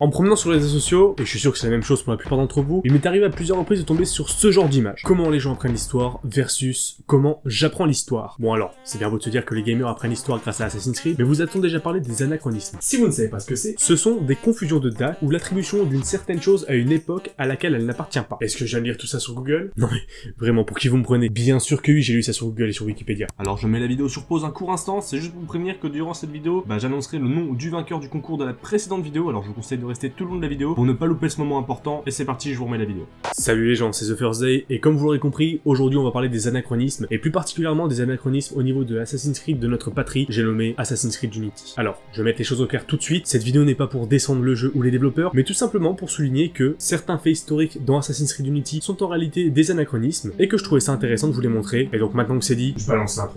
En me promenant sur les réseaux sociaux, et je suis sûr que c'est la même chose pour la plupart d'entre vous, il m'est arrivé à plusieurs reprises de tomber sur ce genre d'image. Comment les gens apprennent l'histoire versus comment j'apprends l'histoire. Bon alors, c'est bien beau de se dire que les gamers apprennent l'histoire grâce à Assassin's Creed, mais vous a-t-on déjà parlé des anachronismes Si vous ne savez pas ce que c'est, ce sont des confusions de dates ou l'attribution d'une certaine chose à une époque à laquelle elle n'appartient pas. Est-ce que viens de lire tout ça sur Google? Non mais, vraiment, pour qui vous me prenez? Bien sûr que oui, j'ai lu ça sur Google et sur Wikipédia. Alors je mets la vidéo sur pause un court instant, c'est juste pour vous prévenir que durant cette vidéo, bah, j'annoncerai le nom du vainqueur du concours de la précédente vidéo, alors je vous conseille de rester tout le long de la vidéo pour ne pas louper ce moment important, et c'est parti, je vous remets la vidéo. Salut les gens, c'est The First Day, et comme vous l'aurez compris, aujourd'hui on va parler des anachronismes, et plus particulièrement des anachronismes au niveau de Assassin's Creed de notre patrie, j'ai nommé Assassin's Creed Unity. Alors, je vais mettre les choses au clair tout de suite, cette vidéo n'est pas pour descendre le jeu ou les développeurs, mais tout simplement pour souligner que certains faits historiques dans Assassin's Creed Unity sont en réalité des anachronismes, et que je trouvais ça intéressant de vous les montrer, et donc maintenant que c'est dit, je balance l'intro.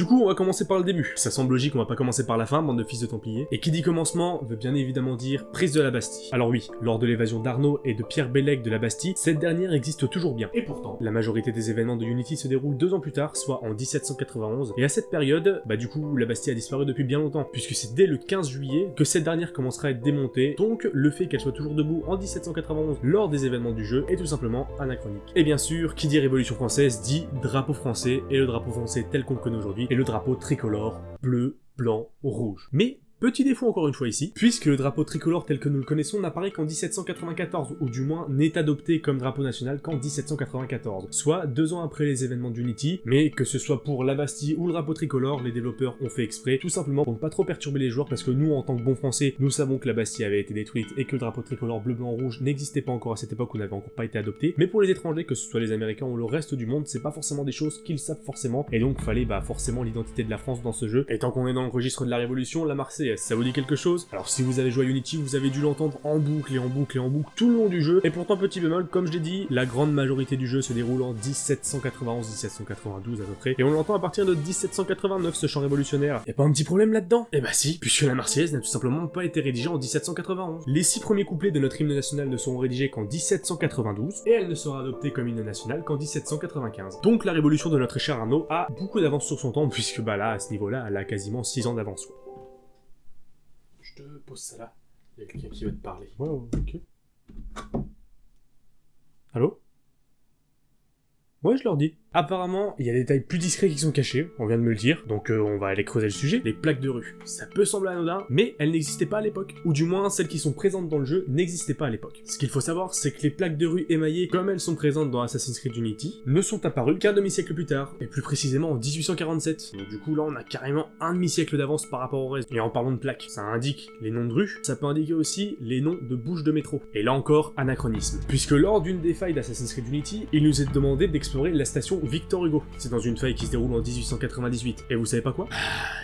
Du coup, on va commencer par le début. Ça semble logique, on va pas commencer par la fin, bande de fils de Templiers. Et qui dit commencement veut bien évidemment dire prise de la Bastille. Alors oui, lors de l'évasion d'Arnaud et de Pierre Bellec de la Bastille, cette dernière existe toujours bien. Et pourtant, la majorité des événements de Unity se déroulent deux ans plus tard, soit en 1791. Et à cette période, bah du coup, la Bastille a disparu depuis bien longtemps, puisque c'est dès le 15 juillet que cette dernière commencera à être démontée. Donc, le fait qu'elle soit toujours debout en 1791 lors des événements du jeu est tout simplement anachronique. Et bien sûr, qui dit Révolution française dit drapeau français, et le drapeau français tel qu'on le connaît aujourd'hui et le drapeau tricolore bleu, blanc, rouge. Mais Petit défaut encore une fois ici, puisque le drapeau tricolore tel que nous le connaissons n'apparaît qu'en 1794, ou du moins n'est adopté comme drapeau national qu'en 1794, soit deux ans après les événements d'Unity, mais que ce soit pour la Bastille ou le drapeau tricolore, les développeurs ont fait exprès, tout simplement pour ne pas trop perturber les joueurs, parce que nous, en tant que bons français, nous savons que la Bastille avait été détruite et que le drapeau tricolore bleu, blanc, rouge n'existait pas encore à cette époque où n'avait encore pas été adopté, mais pour les étrangers, que ce soit les Américains ou le reste du monde, c'est pas forcément des choses qu'ils savent forcément, et donc fallait bah forcément l'identité de la France dans ce jeu, et tant qu'on est dans le registre de la Révolution, la Ça vous dit quelque chose? Alors si vous avez joué à Unity, vous avez dû l'entendre en boucle et en boucle et en boucle tout le long du jeu, et pourtant petit bémol, comme je l'ai dit, la grande majorité du jeu se déroule en 1791-1792 à peu près, et on l'entend à partir de 1789 ce chant révolutionnaire. Y'a pas un petit problème là-dedans? Eh bah si, puisque la Marseillaise n'a tout simplement pas été rédigée en 1791. Les six premiers couplets de notre hymne national ne seront rédigés qu'en 1792, et elle ne sera adoptée comme hymne national qu'en 1795. Donc la révolution de notre cher Arnaud a beaucoup d'avance sur son temps, puisque bah là, à ce niveau-là, elle a quasiment 6 ans d'avance. Te pose ça là. Il y a quelqu'un qui veut te parler. Ouais, ok. Allô? Ouais, je leur dis. Apparemment, il y a des détails plus discrets qui sont cachés, on vient de me le dire, donc euh, on va aller creuser le sujet. Les plaques de rue. Ça peut sembler anodin, mais elles n'existaient pas à l'époque. Ou du moins, celles qui sont présentes dans le jeu n'existaient pas à l'époque. Ce qu'il faut savoir, c'est que les plaques de rue émaillées, comme elles sont présentes dans Assassin's Creed Unity, ne sont apparues qu'un demi-siècle plus tard, et plus précisément en 1847. Donc du coup, là, on a carrément un demi-siècle d'avance par rapport au reste. Et en parlant de plaques, ça indique les noms de rues, ça peut indiquer aussi les noms de bouches de métro. Et là encore, anachronisme. Puisque lors d'une des failles d'Assassin's Creed Unity, il nous est demandé d'explorer la station Victor Hugo. C'est dans une faille qui se déroule en 1898. Et vous savez pas quoi?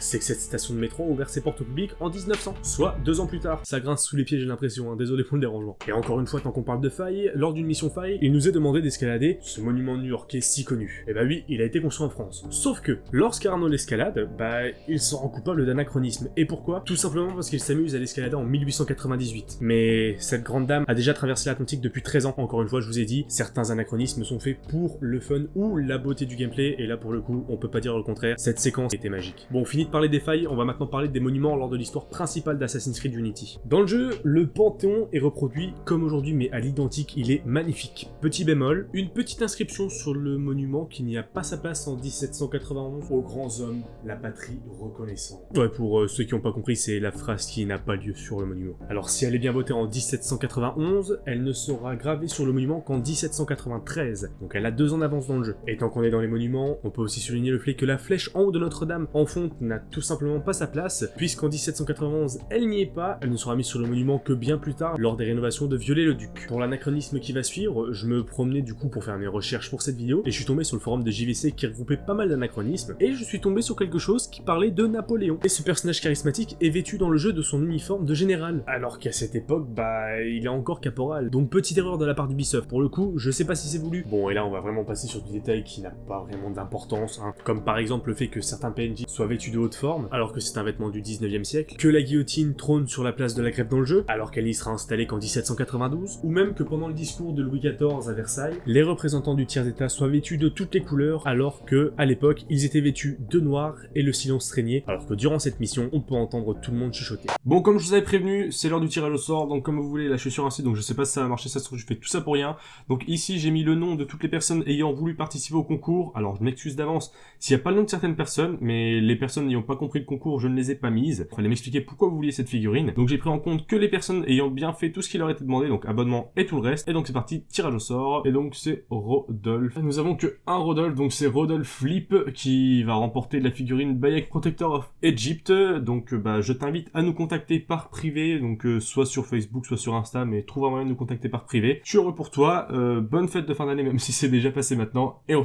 C'est que cette station de métro a ouvert ses portes au public en 1900, soit deux ans plus tard. Ça grince sous les pieds, j'ai l'impression, hein. désolé pour le dérangement. Et encore une fois, tant qu'on parle de faille, lors d'une mission faille, il nous est demandé d'escalader ce monument new-yorkais si connu. Et bah oui, il a été construit en France. Sauf que, lorsqu'Arnaud l'escalade, bah il s'en rend coupable d'anachronisme. Et pourquoi? Tout simplement parce qu'il s'amuse à l'escalader en 1898. Mais cette grande dame a déjà traversé l'Atlantique depuis 13 ans. Encore une fois, je vous ai dit, certains anachronismes sont faits pour le fun ou la beauté du gameplay, et là pour le coup, on peut pas dire le contraire, cette séquence était magique. Bon, fini de parler des failles, on va maintenant parler des monuments lors de l'histoire principale d'Assassin's Creed Unity. Dans le jeu, le Panthéon est reproduit comme aujourd'hui, mais à l'identique, il est magnifique. Petit bémol, une petite inscription sur le monument qui n'y a pas sa place en 1791 aux grands hommes, la patrie reconnaissante. Ouais, pour euh, ceux qui n'ont pas compris, c'est la phrase qui n'a pas lieu sur le monument. Alors si elle est bien votée en 1791, elle ne sera gravée sur le monument qu'en 1793, donc elle a deux ans d'avance dans le jeu. Tant qu'on est dans les monuments, on peut aussi souligner le fait que la flèche en haut de Notre-Dame en fonte n'a tout simplement pas sa place, puisqu'en 1791, elle n'y est pas, elle ne sera mise sur le monument que bien plus tard, lors des rénovations de Viollet-le-Duc. Pour l'anachronisme qui va suivre, je me promenais du coup pour faire mes recherches pour cette vidéo, et je suis tombé sur le forum de JVC qui regroupait pas mal d'anachronismes, et je suis tombé sur quelque chose qui parlait de Napoléon. Et ce personnage charismatique est vêtu dans le jeu de son uniforme de général, alors qu'à cette époque, bah, il est encore caporal. Donc petite erreur de la part d'Ubisoft. Pour le coup, je sais pas si c'est voulu. Bon, et là, on va vraiment passer sur du détail qui n'a pas vraiment d'importance, hein. comme par exemple le fait que certains PNJ soient vêtus de haute forme, alors que c'est un vêtement du 19e siècle, que la guillotine trône sur la place de la grève dans le jeu, alors qu'elle y sera installée qu'en 1792, ou même que pendant le discours de Louis XIV à Versailles, les représentants du tiers état soient vêtus de toutes les couleurs, alors que, à l'époque, ils étaient vêtus de noir et le silence régnait, alors que durant cette mission, on peut entendre tout le monde chuchoter. Bon, comme je vous avais prévenu, c'est l'heure du tirage au sort, donc comme vous voulez, suis sur un site, donc je sais pas si ça va marcher, ça se trouve je fais tout ça pour rien. Donc ici, j'ai mis le nom de toutes les personnes ayant voulu participer au concours, alors je m'excuse d'avance s'il n'y a pas le nom de certaines personnes, mais les personnes n'ayant pas compris le concours, je ne les ai pas mises. Il fallait m'expliquer pourquoi vous vouliez cette figurine. Donc j'ai pris en compte que les personnes ayant bien fait tout ce qui leur était demandé, donc abonnement et tout le reste. Et donc c'est parti, tirage au sort. Et donc c'est Rodolphe. Nous avons que un Rodolphe, donc c'est Rodolphe Flip qui va remporter la figurine Bayek Protector of Egypt. Donc bah je t'invite à nous contacter par privé, donc euh, soit sur Facebook, soit sur Insta, mais trouve un moyen de nous contacter par privé. Je suis heureux pour toi, euh, bonne fête de fin d'année même si c'est déjà passé maintenant, et on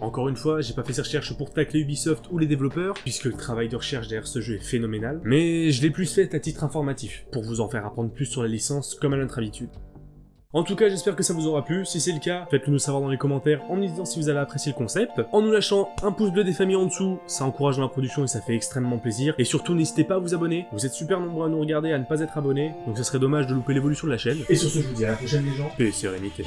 Encore une fois, j'ai pas fait ces recherches pour tacler Ubisoft ou les développeurs, puisque le travail de recherche derrière ce jeu est phénoménal, mais je l'ai plus fait à titre informatif, pour vous en faire apprendre plus sur la licence comme à notre habitude. En tout cas, j'espère que ça vous aura plu. Si c'est le cas, faites-le nous savoir dans les commentaires en nous disant si vous avez apprécié le concept. En nous lâchant un pouce bleu des familles en dessous, ça encourage la production et ça fait extrêmement plaisir. Et surtout, n'hésitez pas à vous abonner. Vous êtes super nombreux à nous regarder, à ne pas être abonnés, donc ce serait dommage de louper l'évolution de la chaîne. Et sur ce, je vous dis à la prochaine les gens. Paix et sérénité.